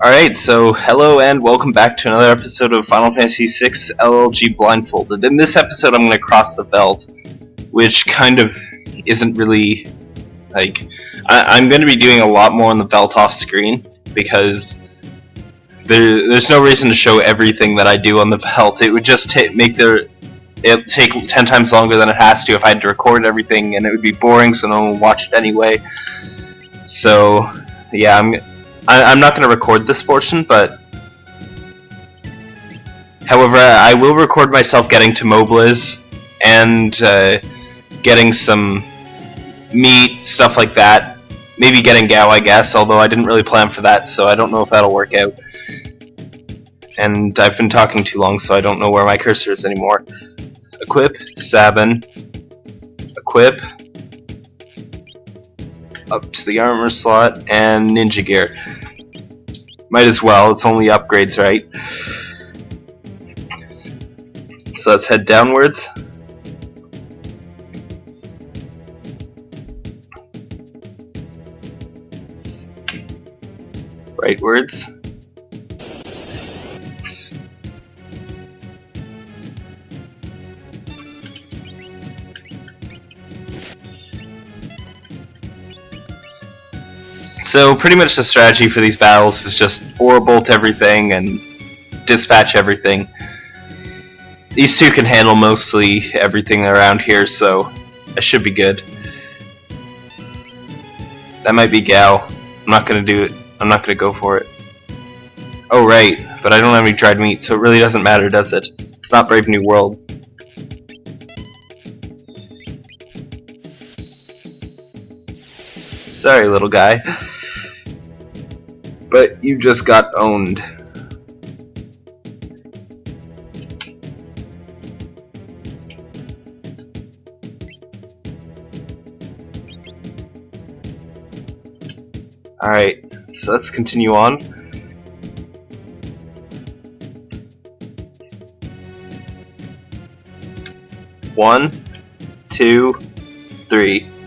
Alright, so hello and welcome back to another episode of Final Fantasy VI LLG Blindfolded. In this episode I'm going to cross the Veldt, which kind of isn't really, like, I am going to be doing a lot more on the Veldt off screen, because there, there's no reason to show everything that I do on the Veldt. It would just make the, it take 10 times longer than it has to if I had to record everything, and it would be boring so no one would watch it anyway. So, yeah, I'm I, am not going to record this portion, but however, I will record myself getting to Mobliz and uh, getting some meat, stuff like that. Maybe getting Gau, I guess, although I didn't really plan for that, so I don't know if that'll work out. And I've been talking too long, so I don't know where my cursor is anymore. Equip, Sabin, equip, up to the armor slot, and ninja gear. Might as well, it's only upgrades, right? So let's head downwards. Rightwards. So pretty much the strategy for these battles is just aura bolt everything and dispatch everything. These two can handle mostly everything around here, so I should be good. That might be Gau. I'm not gonna do it. I'm not gonna go for it. Oh right, but I don't have any dried meat, so it really doesn't matter, does it? It's not Brave New World. Sorry, little guy. But you just got owned. Alright, so let's continue on. One, two, three.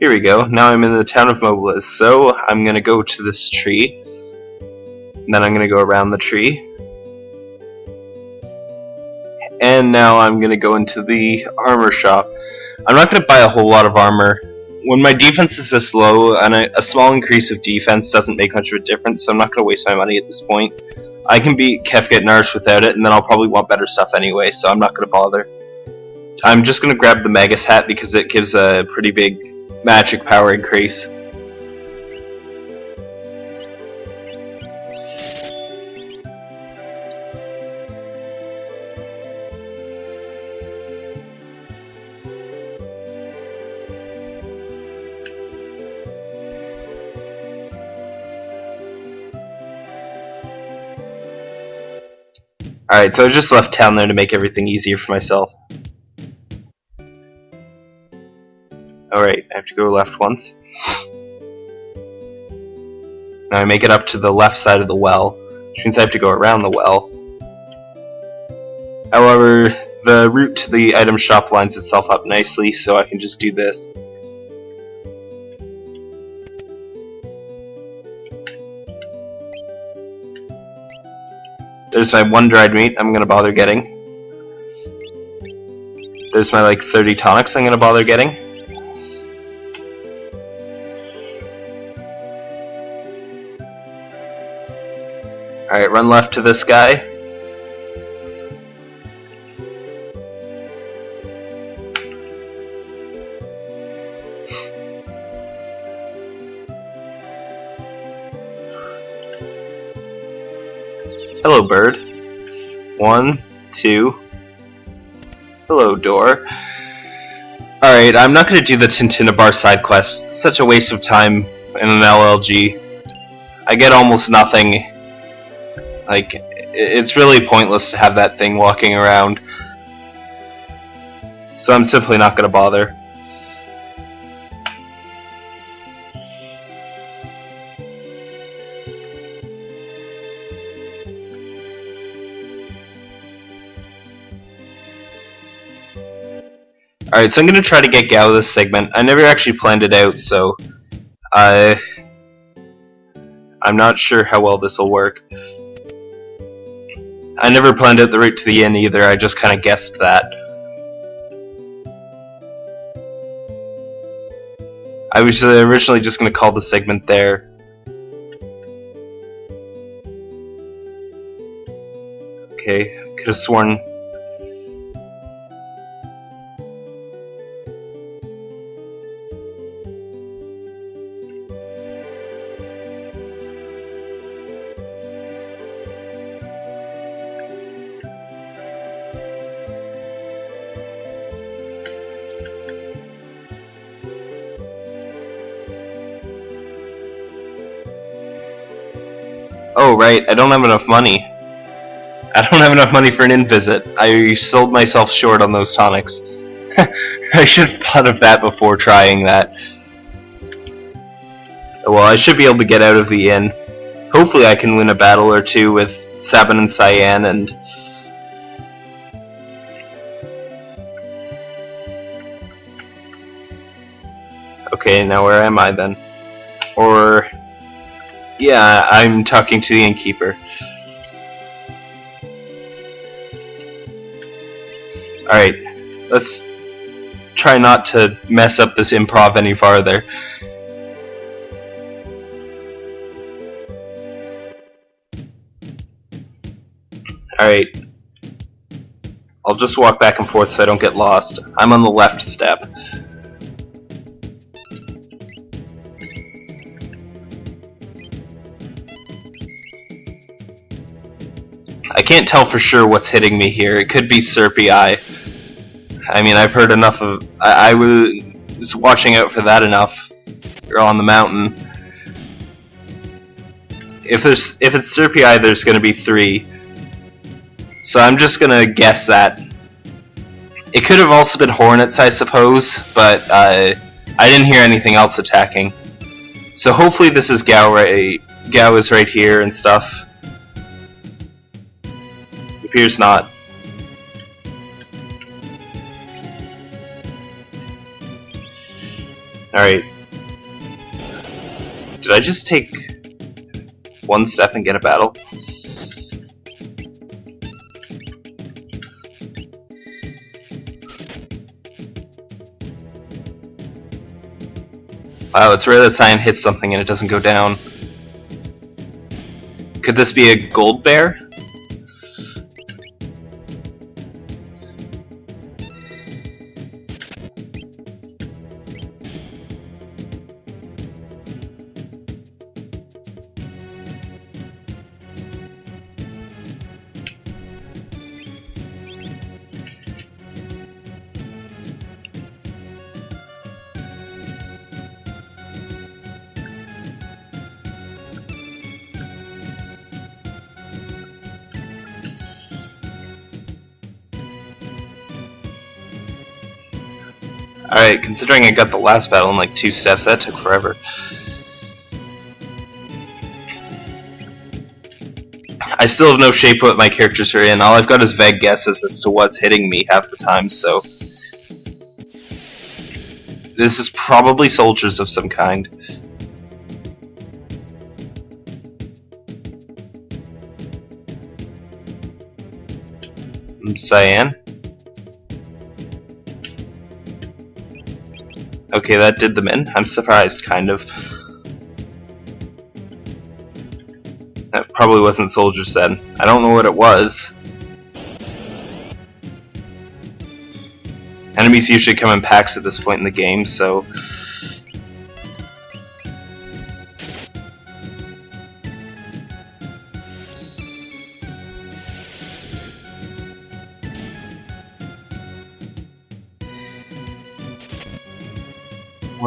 Here we go. Now I'm in the town of Mobliz. So I'm gonna go to this tree. And then I'm gonna go around the tree. And now I'm gonna go into the armor shop. I'm not gonna buy a whole lot of armor. When my defense is this low, and a, small increase of defense doesn't make much of a difference, so I'm not gonna waste my money at this point. I can beat Kefka Narshe without it, and then I'll probably want better stuff anyway, so I'm not gonna bother. I'm just gonna grab the Magus hat because it gives a pretty big magic power increase. Alright, so I just left town there to make everything easier for myself. Alright, I have to go left once. Now I make it up to the left side of the well, which means I have to go around the well. However, the route to the item shop lines itself up nicely, so I can just do this. There's my one dried meat I'm gonna bother getting. There's my like 30 tonics I'm gonna bother getting. Run left to this guy. Hello, bird. One, two. Hello, door. Alright, I'm not gonna do the Tintinnabar side quest. It's such a waste of time in an LLG. I get almost nothing like, it's really pointless to have that thing walking around. So I'm simply not going to bother. Alright, so I'm going to try to get Gau this segment. I never actually planned it out, so... I I'm not sure how well this will work. I never planned out the route to the inn either, I just kinda guessed that. I was originally just gonna call the segment there. Okay, could have sworn Right, I don't have enough money. I don't have enough money for an inn visit. I sold myself short on those tonics. I should have thought of that before trying that. Well, I should be able to get out of the inn. Hopefully I can win a battle or two with Sabin and Cyan and... Okay, now where am I then? Or... Yeah, I'm talking to the innkeeper. Alright, let's try not to mess up this improv any farther. Alright. I'll just walk back and forth so I don't get lost. I'm on the left step. Can't tell for sure what's hitting me here. It could be Serpii. I mean, I've heard enough of... I, I was watching out for that enough. You're on the mountain. If there's if it's Serpii, there's going to be three. So I'm just going to guess that. It could have also been Hornets, I suppose, but uh, I didn't hear anything else attacking. So hopefully this is Gau right. Gau is right here and stuff appears not. Alright. Did I just take one step and get a battle? Wow, it's rare that Cyan hits something and it doesn't go down. Could this be a gold bear? Alright, considering I got the last battle in like two steps, that took forever. I still have no shape what my characters are in. All I've got is vague guesses as to what's hitting me half the time, so... This is probably soldiers of some kind. Hmm, Cyan? Okay, that did them in. I'm surprised, kind of. That probably wasn't soldiers then. I don't know what it was. Enemies usually come in packs at this point in the game, so...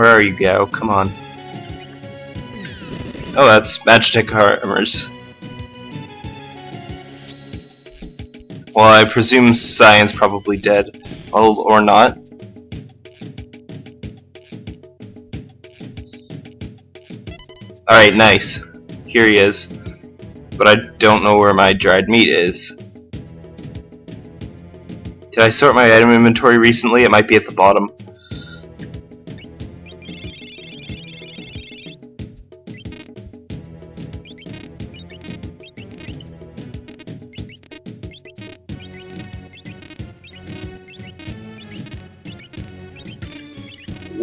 Where are you, Gau? Come on. Oh, that's Magitek armors. Well, I presume Cyan's probably dead. Well, or not. Alright, nice. Here he is. But I don't know where my dried meat is. Did I sort my item inventory recently? It might be at the bottom.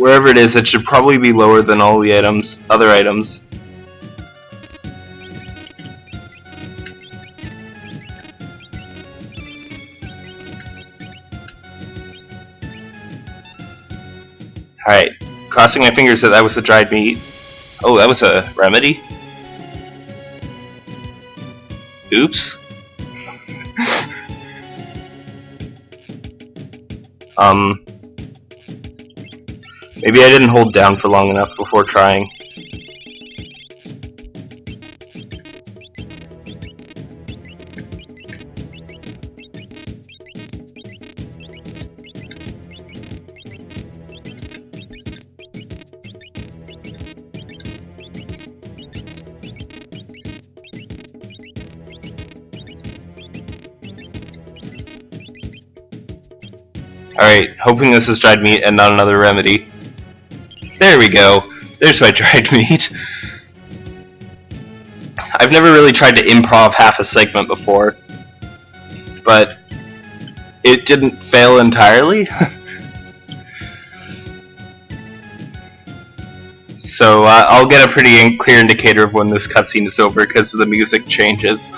Wherever it is, it should probably be lower than all the items, other items. Alright, crossing my fingers that that was the dried meat. Oh, that was a remedy? Oops. um... Maybe I didn't hold down for long enough before trying. Alright, hoping this is dried meat and not another remedy. We go. There's my dried meat. I've never really tried to improv half a segment before, but it didn't fail entirely. so uh, I'll get a pretty clear indicator of when this cutscene is over because the music changes.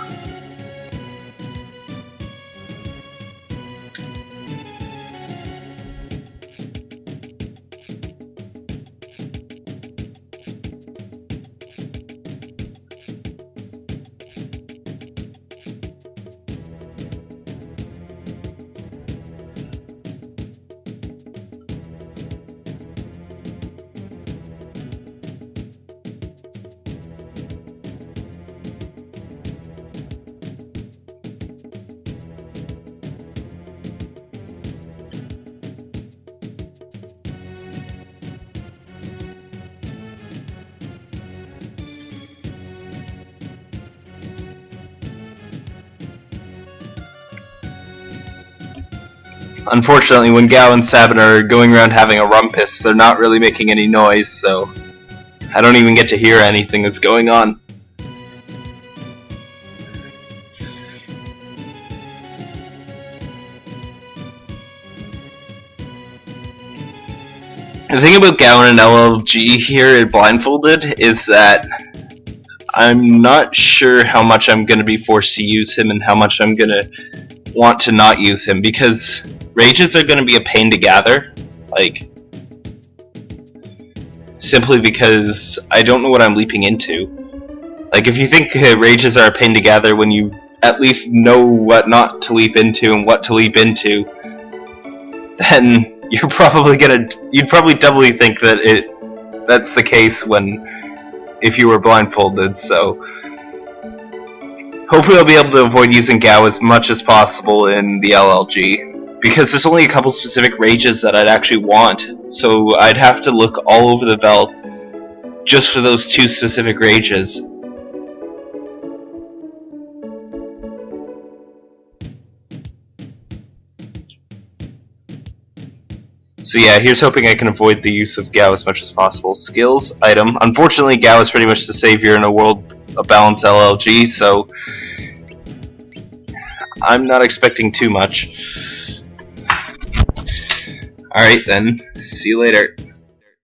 Unfortunately, when Gau and Sabin are going around having a rumpus, they're not really making any noise, so I don't even get to hear anything that's going on. The thing about Gau and LLG here at Blindfolded is that I'm not sure how much I'm going to be forced to use him and how much I'm going to want to not use him because rages are going to be a pain to gather. Like, simply because I don't know what I'm leaping into. Like, if you think uh, rages are a pain to gather when you at least know what not to leap into and what to leap into, then you're probably gonna you'd probably doubly think that it that's the case when if you were blindfolded. So hopefully I'll be able to avoid using Gau as much as possible in the LLG because there's only a couple specific rages that I'd actually want. So I'd have to look all over the Veldt just for those two specific rages. So yeah, here's hoping I can avoid the use of Gau as much as possible. Skills, item. Unfortunately, Gau is pretty much the savior in a world of balanced LLG, so I'm not expecting too much. Alright then, see you later.